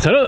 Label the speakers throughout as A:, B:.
A: 저는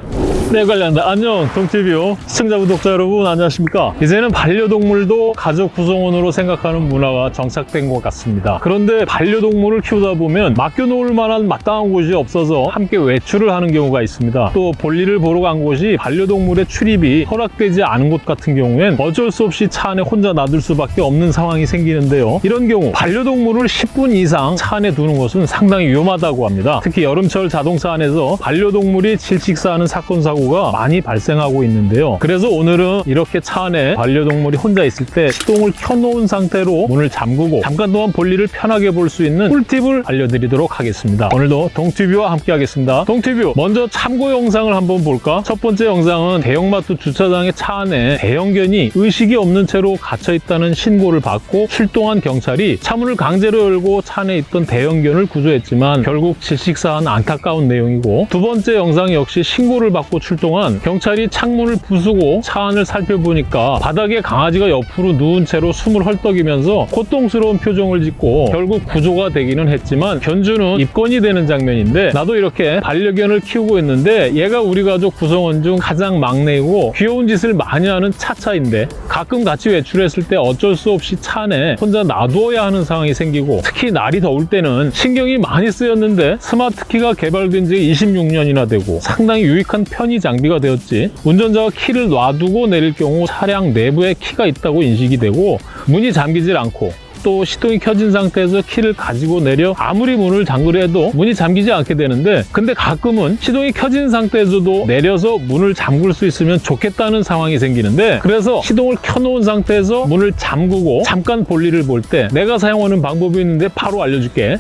A: 내 관련다. 안녕 동티뷰 시청자 구독자 여러분 안녕하십니까? 이제는 반려동물도 가족 구성원으로 생각하는 문화가 정착된 것 같습니다. 그런데 반려동물을 키우다 보면 맡겨놓을 만한 마땅한 곳이 없어서 함께 외출을 하는 경우가 있습니다. 또 볼일을 보러 간 곳이 반려동물의 출입이 허락되지 않은 곳 같은 경우엔 어쩔 수 없이 차 안에 혼자 놔둘 수밖에 없는 상황이 생기는데요. 이런 경우 반려동물을 10분 이상 차 안에 두는 것은 상당히 위험하다고 합니다. 특히 여름철 자동차 안에서 반려동물이 질식 사하는 사건 사고가 많이 발생하고 있는데요. 그래서 오늘은 이렇게 차 안에 반려동물이 혼자 있을 때 시동을 켜놓은 상태로 문을 잠그고 잠깐 동안 볼일을 편하게 볼 수 있는 꿀팁을 알려드리도록 하겠습니다. 오늘도 동티뷰와 함께 하겠습니다. 동티뷰 먼저 참고 영상을 한번 볼까? 첫 번째 영상은 대형마트 주차장의 차 안에 대형견이 의식이 없는 채로 갇혀있다는 신고를 받고 출동한 경찰이 차문을 강제로 열고 차 안에 있던 대형견을 구조했지만 결국 질식사한 안타까운 내용이고 두 번째 영상 역시 신고를 받고 출동한 경찰이 창문을 부수고 차 안을 살펴보니까 바닥에 강아지가 옆으로 누운 채로 숨을 헐떡이면서 고통스러운 표정을 짓고 결국 구조가 되기는 했지만 견주는 입건이 되는 장면인데 나도 이렇게 반려견을 키우고 있는데 얘가 우리 가족 구성원 중 가장 막내이고 귀여운 짓을 많이 하는 차차인데 가끔 같이 외출했을 때 어쩔 수 없이 차 안에 혼자 놔두어야 하는 상황이 생기고 특히 날이 더울 때는 신경이 많이 쓰였는데 스마트키가 개발된 지 26년이나 되고 상당히 유익한 편의 장비가 되었지. 운전자가 키를 놔두고 내릴 경우 차량 내부에 키가 있다고 인식이 되고 문이 잠기질 않고 또 시동이 켜진 상태에서 키를 가지고 내려 아무리 문을 잠그려 해도 문이 잠기지 않게 되는데 근데 가끔은 시동이 켜진 상태에서도 내려서 문을 잠글 수 있으면 좋겠다는 상황이 생기는데 그래서 시동을 켜놓은 상태에서 문을 잠그고 잠깐 볼일을 볼 때 내가 사용하는 방법이 있는데 바로 알려줄게.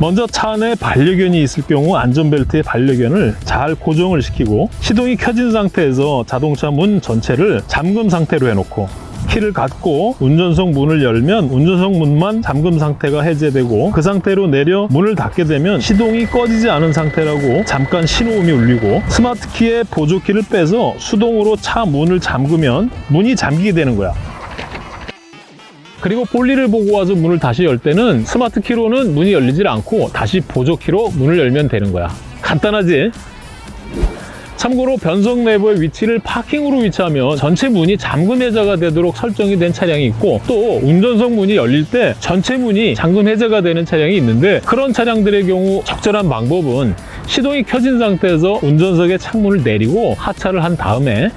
A: 먼저 차 안에 반려견이 있을 경우 안전벨트에 반려견을 잘 고정을 시키고 시동이 켜진 상태에서 자동차 문 전체를 잠금 상태로 해놓고 키를 갖고 운전석 문을 열면 운전석 문만 잠금 상태가 해제되고 그 상태로 내려 문을 닫게 되면 시동이 꺼지지 않은 상태라고 잠깐 신호음이 울리고 스마트키의 보조키를 빼서 수동으로 차 문을 잠그면 문이 잠기게 되는 거야 그리고 볼일을 보고 와서 문을 다시 열 때는 스마트키로는 문이 열리질 않고 다시 보조키로 문을 열면 되는 거야 간단하지? 참고로 변속 내부의 위치를 파킹으로 위치하면 전체 문이 잠금 해제가 되도록 설정이 된 차량이 있고 또 운전석 문이 열릴 때 전체 문이 잠금 해제가 되는 차량이 있는데 그런 차량들의 경우 적절한 방법은 시동이 켜진 상태에서 운전석의 창문을 내리고 하차를 한 다음에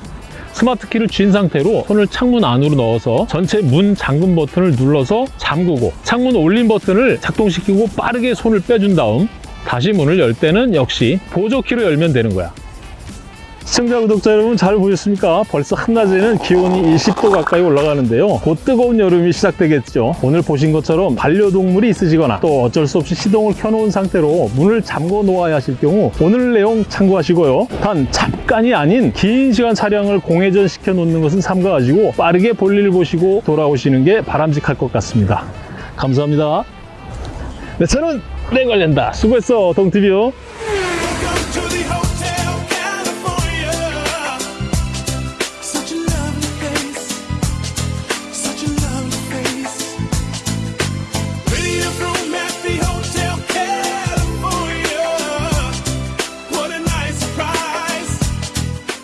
A: 스마트 키를 쥔 상태로 손을 창문 안으로 넣어서 전체 문 잠금 버튼을 눌러서 잠그고 창문 올림 버튼을 작동시키고 빠르게 손을 빼준 다음 다시 문을 열 때는 역시 보조키로 열면 되는 거야 시청자 구독자 여러분 잘 보셨습니까? 벌써 한낮에는 기온이 20도 가까이 올라가는데요. 곧 뜨거운 여름이 시작되겠죠. 오늘 보신 것처럼 반려동물이 있으시거나 또 어쩔 수 없이 시동을 켜놓은 상태로 문을 잠궈 놓아야 하실 경우 오늘 내용 참고하시고요. 단 잠깐이 아닌 긴 시간 차량을 공회전 시켜 놓는 것은 삼가하시고 빠르게 볼일 보시고 돌아오시는 게 바람직할 것 같습니다. 감사합니다. 네, 저는 내 관련다. 수고했어, 동티비요.